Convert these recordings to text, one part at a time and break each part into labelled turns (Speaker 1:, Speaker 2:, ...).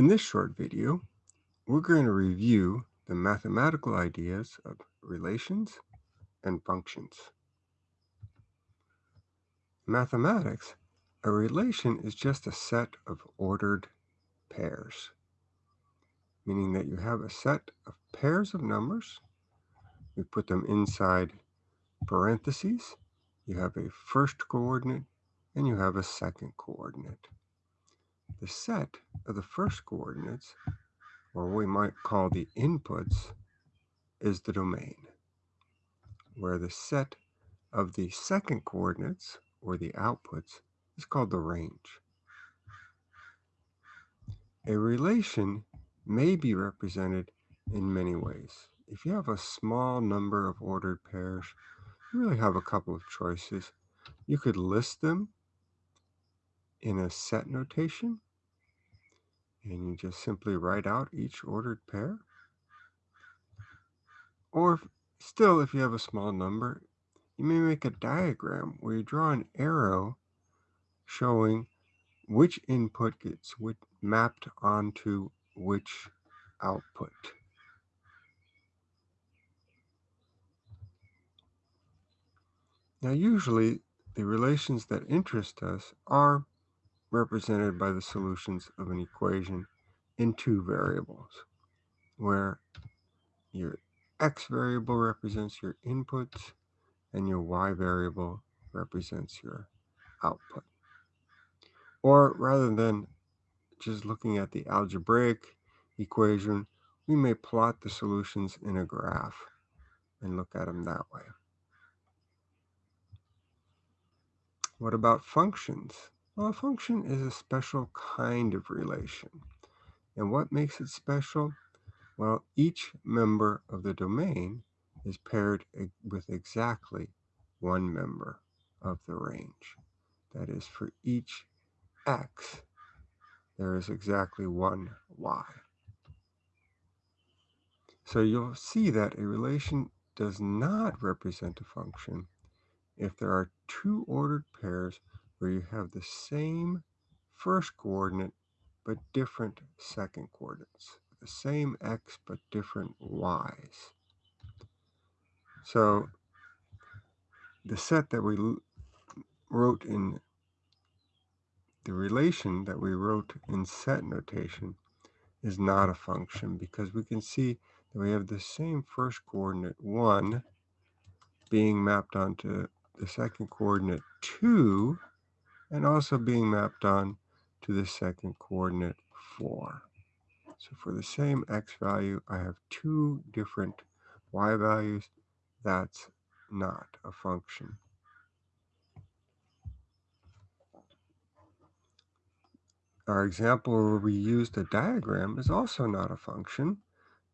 Speaker 1: In this short video, we're going to review the mathematical ideas of relations and functions. In Mathematics, a relation is just a set of ordered pairs, meaning that you have a set of pairs of numbers. We put them inside parentheses. You have a first coordinate and you have a second coordinate. The set of the first coordinates, or we might call the inputs, is the domain, where the set of the second coordinates, or the outputs, is called the range. A relation may be represented in many ways. If you have a small number of ordered pairs, you really have a couple of choices. You could list them in a set notation, and you just simply write out each ordered pair. Or still, if you have a small number, you may make a diagram where you draw an arrow showing which input gets mapped onto which output. Now usually the relations that interest us are represented by the solutions of an equation in two variables, where your x variable represents your inputs and your y variable represents your output. Or rather than just looking at the algebraic equation, we may plot the solutions in a graph and look at them that way. What about functions? Well, a function is a special kind of relation. And what makes it special? Well, each member of the domain is paired with exactly one member of the range. That is, for each x, there is exactly one y. So you'll see that a relation does not represent a function if there are two ordered pairs where you have the same first coordinate but different second coordinates, the same x but different y's. So the set that we wrote in the relation that we wrote in set notation is not a function because we can see that we have the same first coordinate 1 being mapped onto the second coordinate 2 and also being mapped on to the second coordinate 4. So for the same x value, I have two different y values. That's not a function. Our example where we used a diagram is also not a function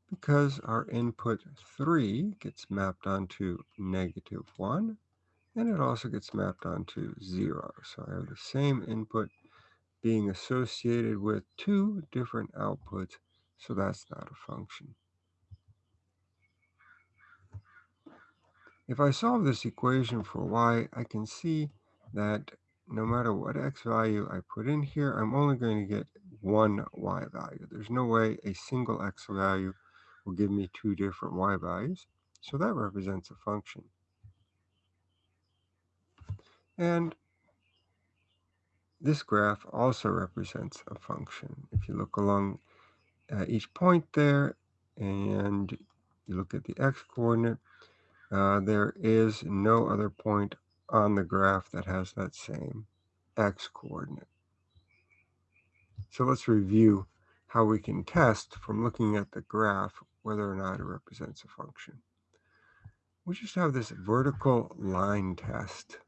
Speaker 1: because our input 3 gets mapped onto negative 1 and it also gets mapped onto zero. So I have the same input being associated with two different outputs, so that's not a function. If I solve this equation for y, I can see that no matter what x value I put in here, I'm only going to get one y value. There's no way a single x value will give me two different y values. So that represents a function. And this graph also represents a function. If you look along uh, each point there and you look at the x-coordinate, uh, there is no other point on the graph that has that same x-coordinate. So let's review how we can test from looking at the graph whether or not it represents a function. We just have this vertical line test.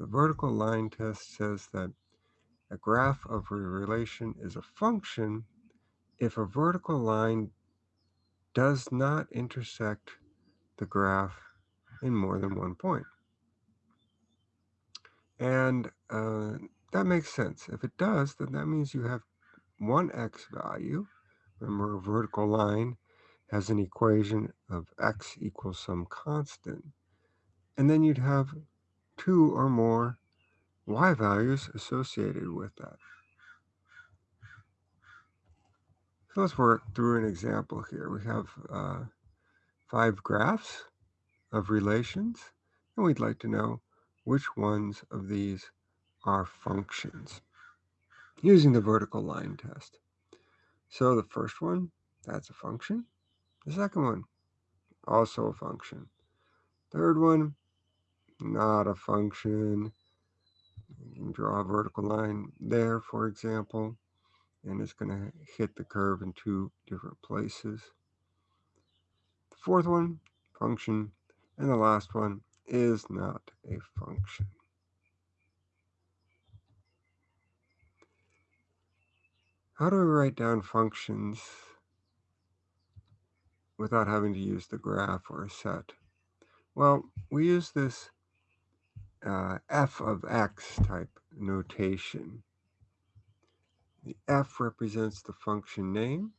Speaker 1: The vertical line test says that a graph of a relation is a function if a vertical line does not intersect the graph in more than one point. And uh, that makes sense. If it does, then that means you have one x value. Remember, a vertical line has an equation of x equals some constant. And then you'd have two or more y values associated with that. So let's work through an example here. We have uh, five graphs of relations, and we'd like to know which ones of these are functions using the vertical line test. So the first one, that's a function. The second one, also a function. Third one, not a function. You can draw a vertical line there, for example, and it's going to hit the curve in two different places. The fourth one, function, and the last one is not a function. How do we write down functions without having to use the graph or a set? Well, we use this uh, f of x type notation. The f represents the function name.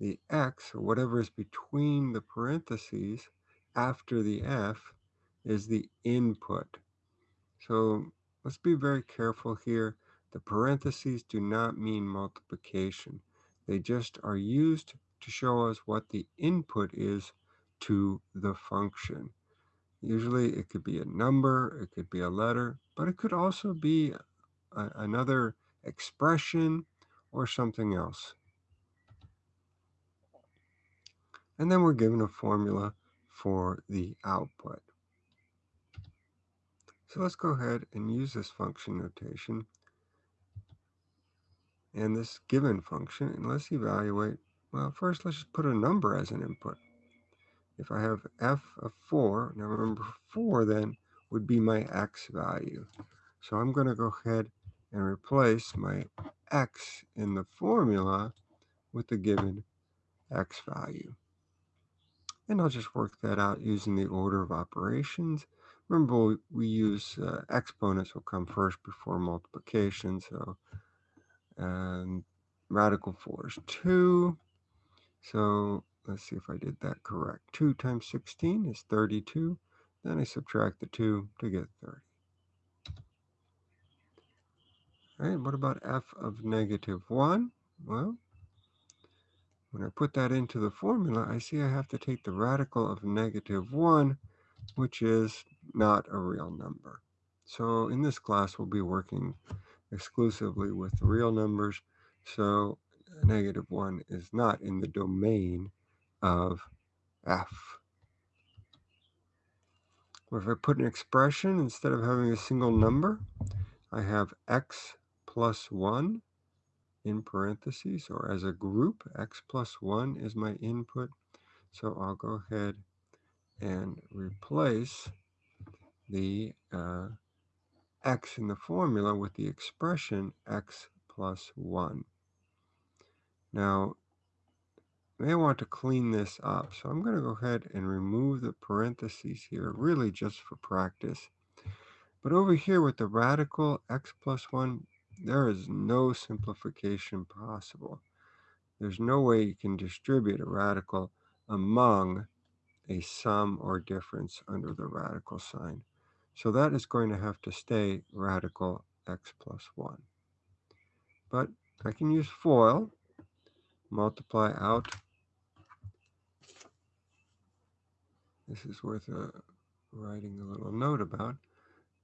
Speaker 1: The x, or whatever is between the parentheses after the f, is the input. So let's be very careful here the parentheses do not mean multiplication. They just are used to show us what the input is to the function. Usually it could be a number, it could be a letter, but it could also be a, another expression or something else. And then we're given a formula for the output. So let's go ahead and use this function notation and this given function, and let's evaluate, well, first let's just put a number as an input. If I have f of 4, now remember 4 then would be my x value. So I'm going to go ahead and replace my x in the formula with the given x value. And I'll just work that out using the order of operations. Remember, we use uh, exponents will come first before multiplication, so and radical 4 is 2. So let's see if I did that correct. 2 times 16 is 32. Then I subtract the 2 to get 30. All right, what about f of negative 1? Well, when I put that into the formula, I see I have to take the radical of negative 1, which is not a real number. So in this class, we'll be working exclusively with real numbers. So negative 1 is not in the domain of f. Or if I put an expression, instead of having a single number, I have x plus 1 in parentheses, or as a group, x plus 1 is my input. So I'll go ahead and replace the uh, x in the formula with the expression x plus 1. Now, may want to clean this up, so I'm going to go ahead and remove the parentheses here, really just for practice. But over here with the radical x plus 1, there is no simplification possible. There's no way you can distribute a radical among a sum or difference under the radical sign. So that is going to have to stay radical x plus 1. But I can use FOIL, multiply out. This is worth uh, writing a little note about.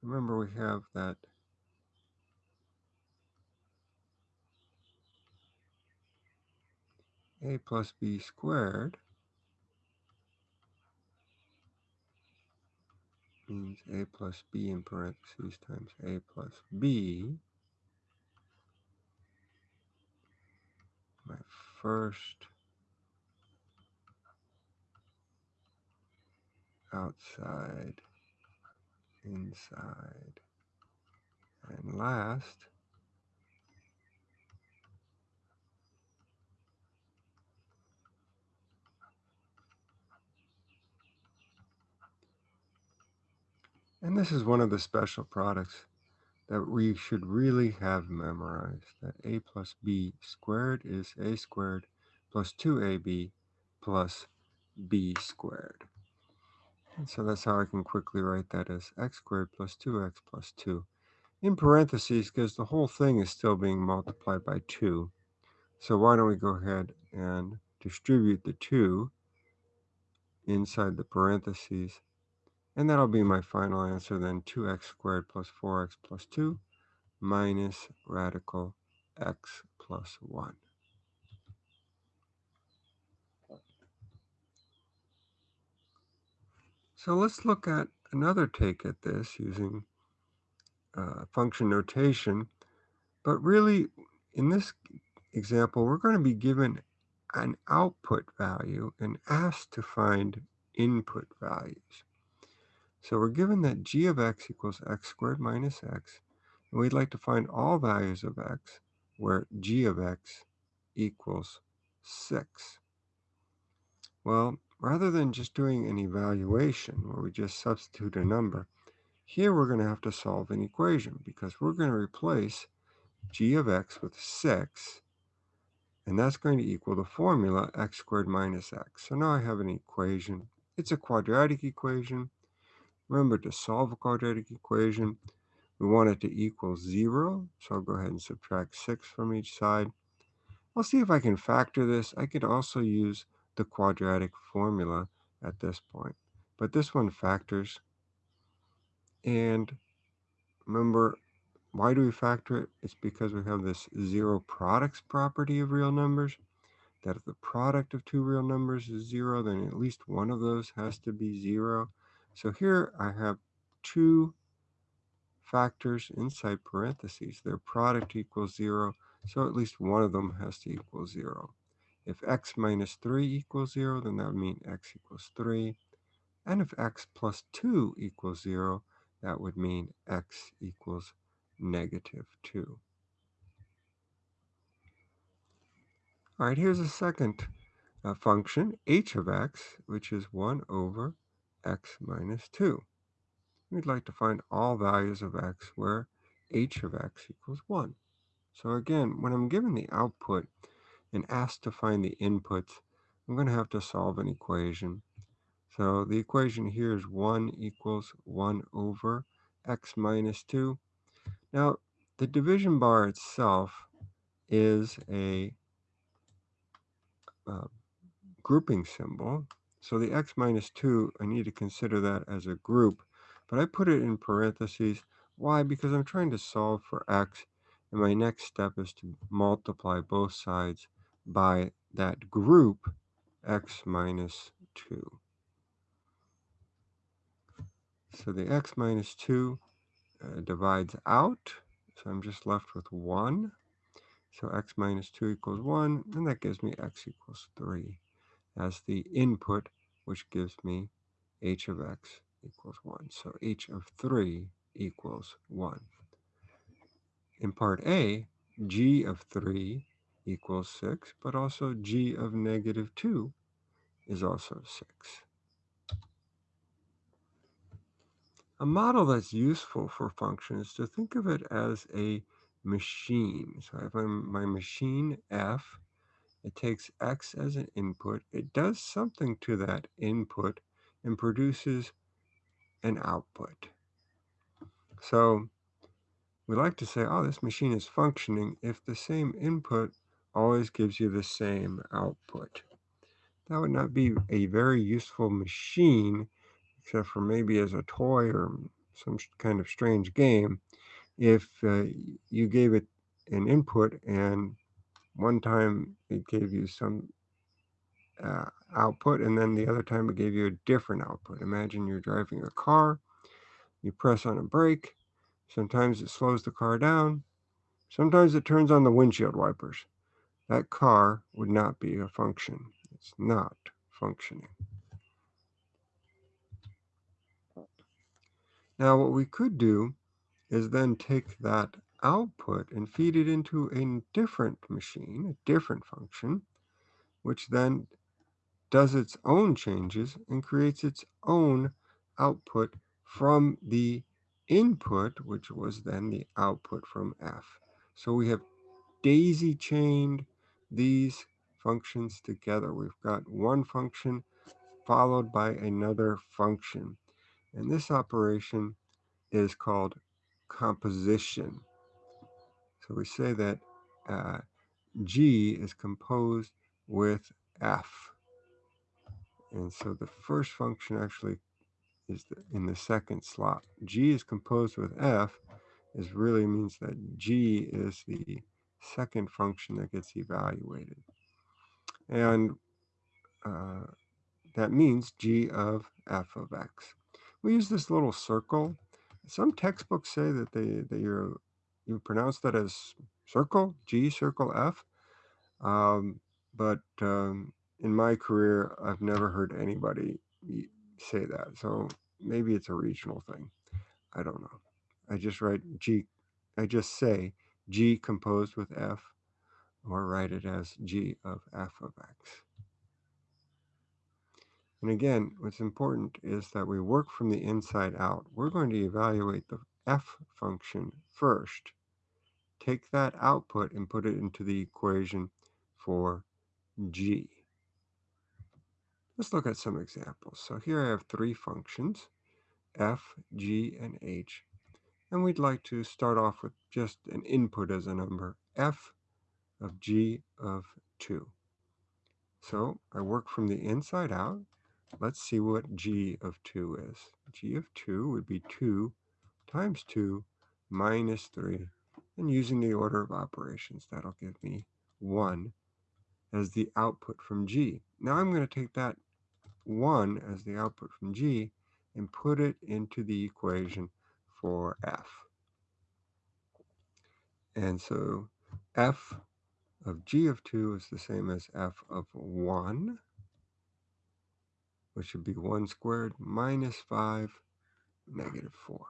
Speaker 1: Remember we have that a plus b squared means a plus b in parentheses times a plus b. My first outside, inside, and last And this is one of the special products that we should really have memorized, that a plus b squared is a squared plus 2ab plus b squared. And so that's how I can quickly write that as x squared plus 2x plus 2 in parentheses because the whole thing is still being multiplied by 2. So why don't we go ahead and distribute the 2 inside the parentheses. And that'll be my final answer then 2x squared plus 4x plus 2 minus radical x plus 1. So let's look at another take at this using uh, function notation. But really, in this example, we're going to be given an output value and asked to find input values. So we're given that g of x equals x squared minus x, and we'd like to find all values of x where g of x equals 6. Well, rather than just doing an evaluation where we just substitute a number, here we're going to have to solve an equation because we're going to replace g of x with 6, and that's going to equal the formula x squared minus x. So now I have an equation. It's a quadratic equation. Remember to solve a quadratic equation, we want it to equal 0. So I'll go ahead and subtract 6 from each side. I'll see if I can factor this. I could also use the quadratic formula at this point. But this one factors. And remember, why do we factor it? It's because we have this zero products property of real numbers. That if the product of two real numbers is zero, then at least one of those has to be zero. So here I have two factors inside parentheses. Their product equals zero, so at least one of them has to equal zero. If x minus 3 equals 0, then that would mean x equals 3. And if x plus 2 equals 0, that would mean x equals negative 2. All right, here's a second uh, function, h of x, which is 1 over x minus 2. We'd like to find all values of x where h of x equals 1. So again, when I'm given the output, and asked to find the inputs, I'm going to have to solve an equation. So the equation here is 1 equals 1 over x minus 2. Now, the division bar itself is a uh, grouping symbol. So the x minus 2, I need to consider that as a group. But I put it in parentheses. Why? Because I'm trying to solve for x. And my next step is to multiply both sides by that group x minus 2. So the x minus 2 uh, divides out, so I'm just left with 1. So x minus 2 equals 1, and that gives me x equals 3 as the input, which gives me h of x equals 1. So h of 3 equals 1. In part A, g of 3 equals 6, but also g of negative 2 is also 6. A model that's useful for functions to think of it as a machine. So I have my machine f. It takes x as an input. It does something to that input and produces an output. So we like to say, oh, this machine is functioning if the same input always gives you the same output. That would not be a very useful machine, except for maybe as a toy or some kind of strange game, if uh, you gave it an input and one time it gave you some uh, output and then the other time it gave you a different output. Imagine you're driving a car, you press on a brake, sometimes it slows the car down, sometimes it turns on the windshield wipers that car would not be a function. It's not functioning. Now what we could do is then take that output and feed it into a different machine, a different function, which then does its own changes and creates its own output from the input, which was then the output from f. So we have daisy chained these functions together. We've got one function followed by another function. And this operation is called composition. So we say that uh, g is composed with f. And so the first function actually is the, in the second slot. g is composed with f is really means that g is the second function that gets evaluated. And uh, that means g of f of x. We use this little circle. Some textbooks say that they that you you pronounce that as circle, g circle f. Um, but um, in my career, I've never heard anybody say that. So maybe it's a regional thing. I don't know. I just write G, I just say G composed with F, or write it as G of F of X. And again, what's important is that we work from the inside out. We're going to evaluate the F function first. Take that output and put it into the equation for G. Let's look at some examples. So here I have three functions, f, g, and h. And we'd like to start off with just an input as a number, f of g of 2. So I work from the inside out. Let's see what g of 2 is. g of 2 would be 2 times 2 minus 3. And using the order of operations, that'll give me 1 as the output from g. Now I'm going to take that 1 as the output from G and put it into the equation for F. And so F of G of 2 is the same as F of 1, which would be 1 squared minus 5, negative 4.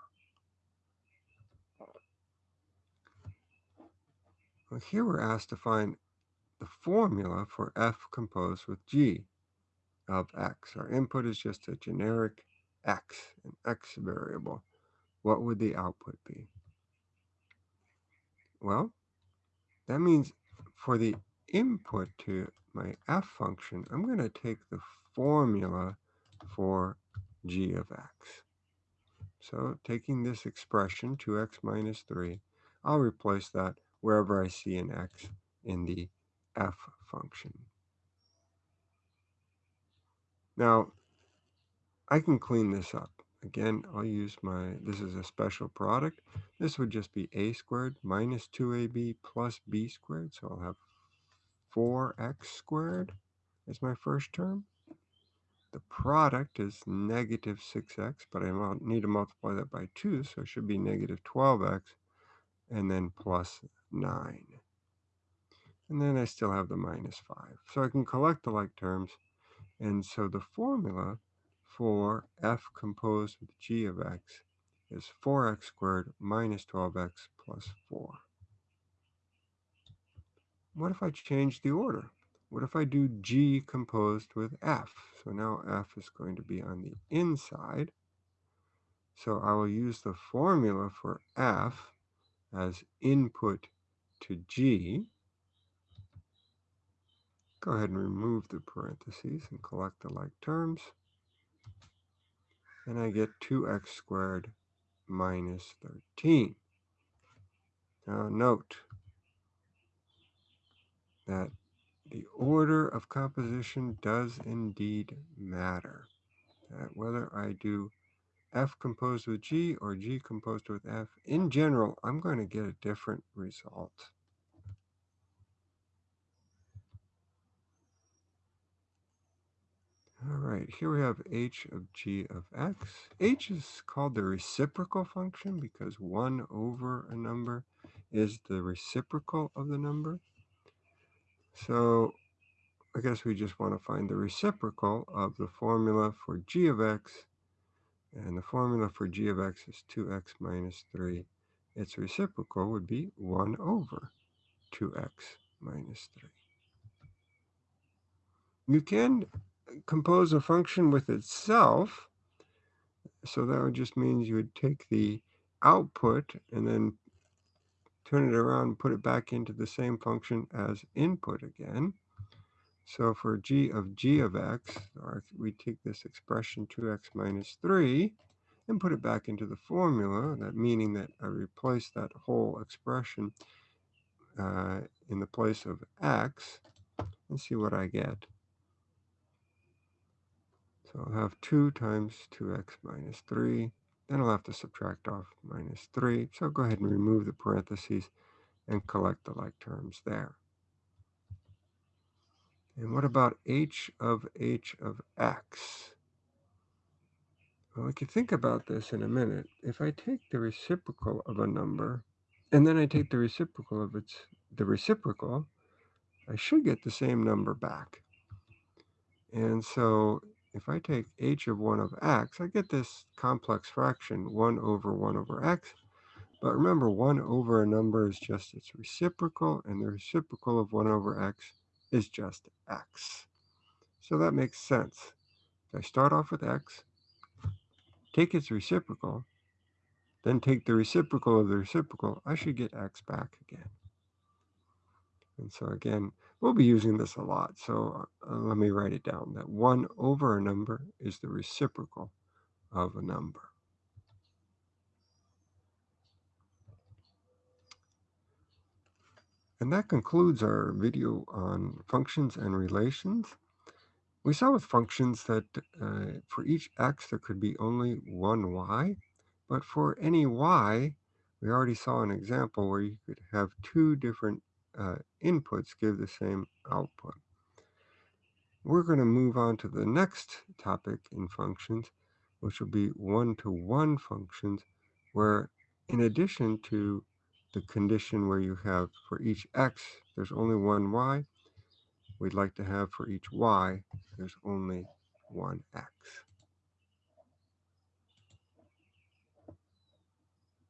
Speaker 1: Well, here we're asked to find the formula for F composed with G of x. Our input is just a generic x, an x variable. What would the output be? Well, that means for the input to my f function, I'm going to take the formula for g of x. So taking this expression, 2x minus 3, I'll replace that wherever I see an x in the f function. Now, I can clean this up. Again, I'll use my, this is a special product. This would just be a squared minus 2ab plus b squared. So I'll have 4x squared as my first term. The product is negative 6x, but I need to multiply that by 2, so it should be negative 12x, and then plus 9. And then I still have the minus 5. So I can collect the like terms and so the formula for f composed with g of x is 4x squared minus 12x plus 4. What if I change the order? What if I do g composed with f? So now f is going to be on the inside. So I will use the formula for f as input to g. Go ahead and remove the parentheses and collect the like terms. And I get 2x squared minus 13. Now note that the order of composition does indeed matter. That whether I do F composed with G or G composed with F, in general, I'm going to get a different result. All right, here we have h of g of x. h is called the reciprocal function because 1 over a number is the reciprocal of the number. So I guess we just want to find the reciprocal of the formula for g of x. And the formula for g of x is 2x minus 3. Its reciprocal would be 1 over 2x minus 3. You can compose a function with itself. So that would just means you would take the output and then turn it around and put it back into the same function as input again. So for g of g of x, we take this expression 2x minus 3 and put it back into the formula, that meaning that I replace that whole expression uh, in the place of x and see what I get. So I'll have 2 times 2x minus 3. Then I'll have to subtract off minus 3. So go ahead and remove the parentheses and collect the like terms there. And what about h of h of x? Well, we can think about this in a minute. If I take the reciprocal of a number, and then I take the reciprocal of its the reciprocal, I should get the same number back. And so if I take h of 1 of x, I get this complex fraction, 1 over 1 over x. But remember, 1 over a number is just its reciprocal, and the reciprocal of 1 over x is just x. So that makes sense. If I start off with x, take its reciprocal, then take the reciprocal of the reciprocal, I should get x back again. And so again, we'll be using this a lot. So uh, let me write it down that 1 over a number is the reciprocal of a number. And that concludes our video on functions and relations. We saw with functions that uh, for each x there could be only one y, but for any y, we already saw an example where you could have two different uh, inputs give the same output. We're going to move on to the next topic in functions, which will be one-to-one -one functions, where in addition to the condition where you have for each x, there's only one y, we'd like to have for each y, there's only one x.